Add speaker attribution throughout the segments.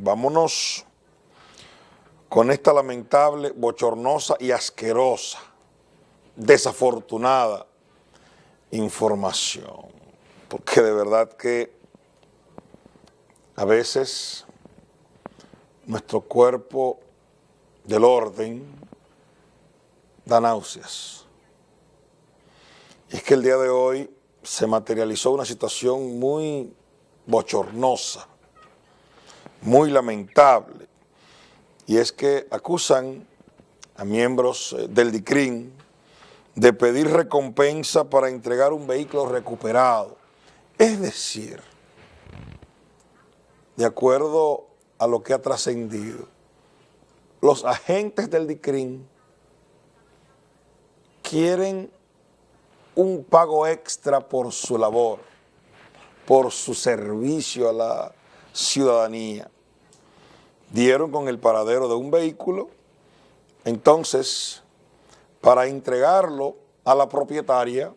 Speaker 1: vámonos con esta lamentable, bochornosa y asquerosa, desafortunada información. Porque de verdad que a veces nuestro cuerpo del orden da náuseas. Y es que el día de hoy se materializó una situación muy bochornosa, muy lamentable, y es que acusan a miembros eh, del DICRIN de pedir recompensa para entregar un vehículo recuperado. Es decir, de acuerdo a lo que ha trascendido, los agentes del DICRIN quieren un pago extra por su labor, por su servicio a la ciudadanía. Dieron con el paradero de un vehículo, entonces, para entregarlo a la propietaria,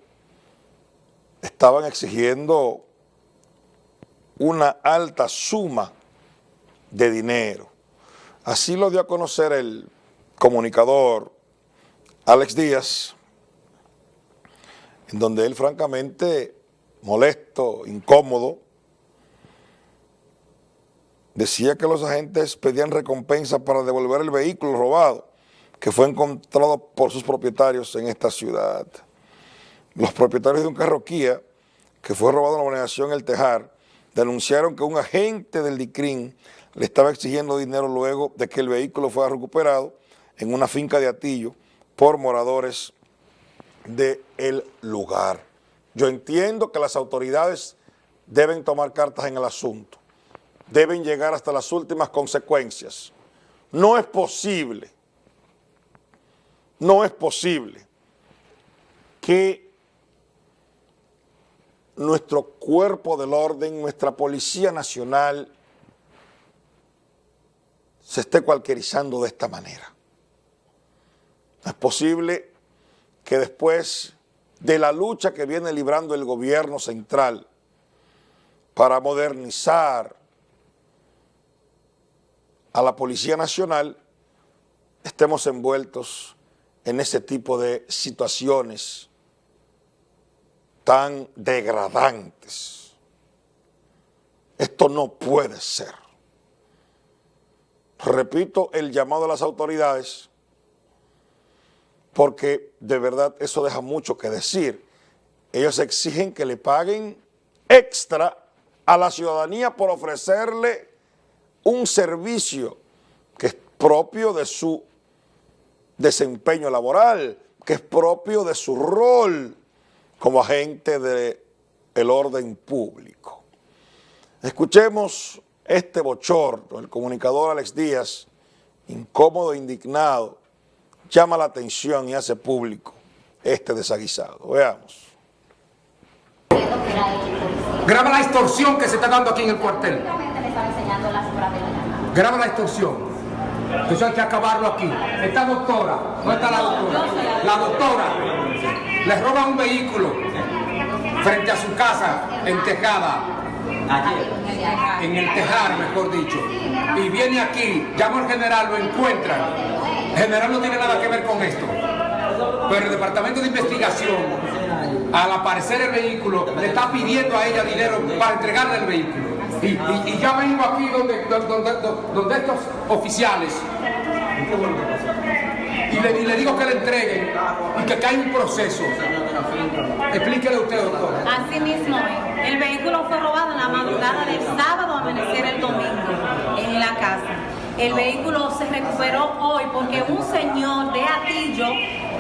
Speaker 1: estaban exigiendo una alta suma de dinero. Así lo dio a conocer el comunicador Alex Díaz, en donde él francamente molesto, incómodo, decía que los agentes pedían recompensa para devolver el vehículo robado que fue encontrado por sus propietarios en esta ciudad. Los propietarios de un carro Kia que fue robado en la organización El Tejar denunciaron que un agente del DICRIN le estaba exigiendo dinero luego de que el vehículo fuera recuperado en una finca de Atillo por moradores del lugar. Yo entiendo que las autoridades deben tomar cartas en el asunto, deben llegar hasta las últimas consecuencias. No es posible, no es posible que nuestro cuerpo del orden, nuestra Policía Nacional, se esté cualquierizando de esta manera. No es posible que después de la lucha que viene librando el gobierno central para modernizar a la Policía Nacional, estemos envueltos en ese tipo de situaciones tan degradantes. Esto no puede ser. Repito el llamado a las autoridades porque de verdad eso deja mucho que decir. Ellos exigen que le paguen extra a la ciudadanía por ofrecerle un servicio que es propio de su desempeño laboral, que es propio de su rol como agente del orden público. Escuchemos este bochorno, el comunicador Alex Díaz, incómodo indignado, llama la atención y hace público este desaguisado. Veamos.
Speaker 2: Graba la extorsión que se está dando aquí en el cuartel. Graba la extorsión. Eso hay que acabarlo aquí. Esta doctora, ¿no está la doctora? La doctora le roba un vehículo frente a su casa en Tejada. En el Tejar, mejor dicho. Y viene aquí, llama al general, lo encuentra el general no tiene nada que ver con esto. Pero el departamento de investigación, al aparecer el vehículo, le está pidiendo a ella dinero para entregarle el vehículo. Y, ya vengo aquí donde, donde, estos oficiales y le, digo que le entreguen y que cae un proceso. Explíquele usted, doctor.
Speaker 3: Así mismo El vehículo fue robado en la madrugada del sábado amanecer el domingo en la casa. El vehículo se recuperó hoy porque un señor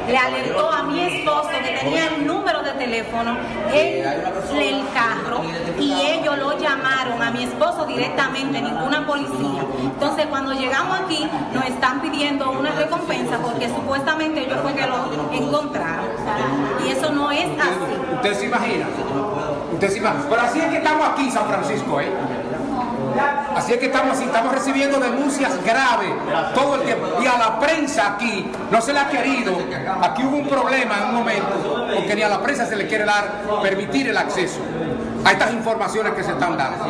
Speaker 3: le alertó a mi esposo que tenía el número de teléfono en el carro y ellos lo llamaron a mi esposo directamente, ninguna policía. Entonces cuando llegamos aquí nos están pidiendo una recompensa porque supuestamente ellos fue que lo encontraron. Y eso no es así.
Speaker 2: ¿Usted se imagina? ¿Usted se imagina? Pero así es que estamos aquí en San Francisco, ¿eh? Así es que estamos, estamos recibiendo denuncias graves todo el tiempo. Y a la prensa aquí no se le ha querido, aquí hubo un problema en un momento, porque ni a la prensa se le quiere dar, permitir el acceso a estas informaciones que se están dando.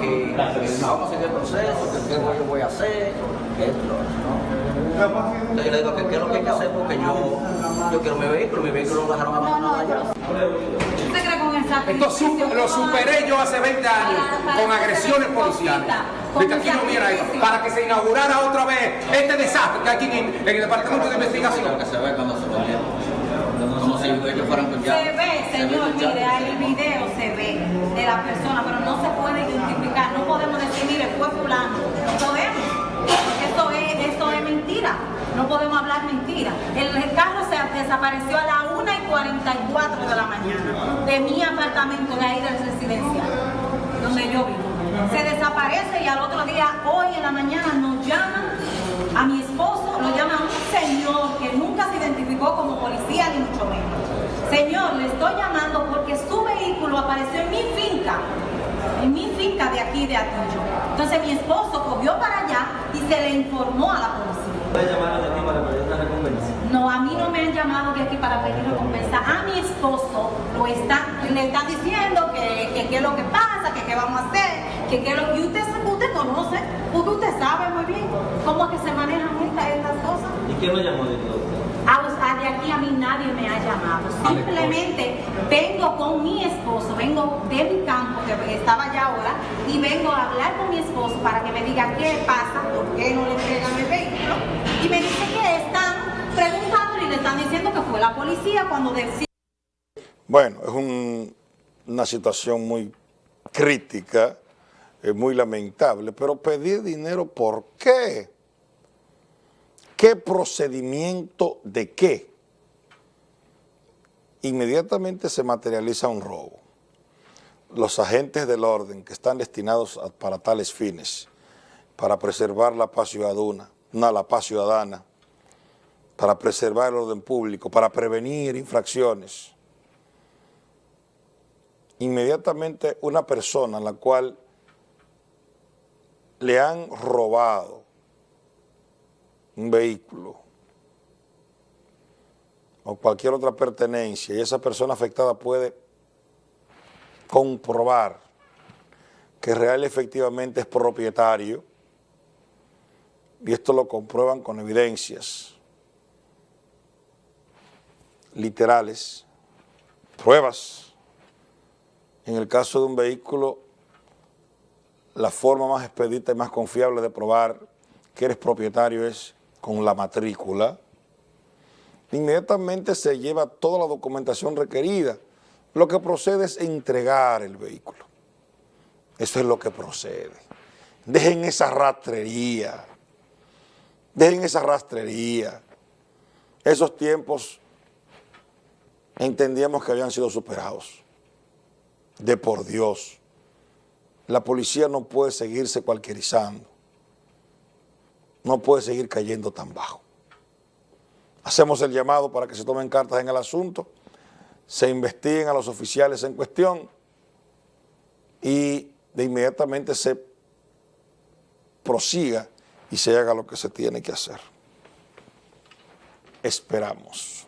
Speaker 4: que, vamos a seguir el proceso, que qué es lo que yo voy a hacer. Entonces yo le digo que qué es lo que hay que hacer porque yo, yo quiero mi vehículo, mi vehículo lo dejaron abandonado allá.
Speaker 2: Esto su- lo superé yo hace 20 años con agresiones policiales. De que aquí no hubiera esto, para que se inaugurara otra vez este desastre que hay aquí en, en el Departamento de Investigación.
Speaker 4: que se ve cuando se vendieron. Como si ellos fueran
Speaker 3: Se
Speaker 4: ya.
Speaker 3: ve, señor, mire, el video se ve de la persona, pero no se puede identificar. No podemos decir, mire, fue fulano. No podemos. Porque esto es, esto es mentira. No podemos hablar mentira. El, el carro se desapareció a las 1 y 44 de la mañana de mi apartamento de ahí del residencial, donde yo vivo. Se desaparece y al otro día, hoy en la mañana, nos llaman a mi esposo, lo llama un señor que nunca se identificó como policía ni mucho menos. Señor, le estoy llamando porque su vehículo apareció en mi finca, en mi finca de aquí de Atillo. Entonces mi esposo cogió para allá y se le informó a la policía.
Speaker 5: ¿Puede llamar de aquí para pedir una recompensa?
Speaker 3: No, a mí no de aquí para pedir recompensa. A mi esposo lo están, le están diciendo que que qué es lo que pasa, que qué vamos a hacer, que qué es lo que usted, usted conoce, porque usted sabe muy bien cómo es que se manejan estas, estas cosas.
Speaker 5: ¿Y quién lo llamó de todo?
Speaker 3: A, de aquí a mí nadie me ha llamado. Simplemente vengo con mi esposo, vengo de mi campo, que estaba allá ahora, y vengo a hablar con mi esposo para que me diga qué pasa, por qué no le entregan el vehículo. Y me dice están diciendo que fue la policía cuando decía.
Speaker 1: Bueno, es un- una situación muy crítica, es muy lamentable, pero pedir dinero, ¿por qué? ¿Qué procedimiento de qué? Inmediatamente se materializa un robo. Los agentes del orden que están destinados para tales fines, para preservar la paz ciudadana, la paz ciudadana, para preservar el orden público, para prevenir infracciones, inmediatamente una persona a la cual le han robado un vehículo o cualquier otra pertenencia y esa persona afectada puede comprobar que real efectivamente es propietario y esto lo comprueban con evidencias literales, pruebas. En el caso de un vehículo, la forma más expedita y más confiable de probar que eres propietario es con la matrícula. Inmediatamente se lleva toda la documentación requerida. Lo que procede es entregar el vehículo. Eso es lo que procede. Dejen esa rastrería. Dejen esa rastrería. Esos tiempos entendíamos que habían sido superados. De por Dios. La policía no puede seguirse cualquierizando. No puede seguir cayendo tan bajo. Hacemos el llamado para que se tomen cartas en el asunto, se investiguen a los oficiales en cuestión y de inmediatamente se prosiga y se haga lo que se tiene que hacer. Esperamos.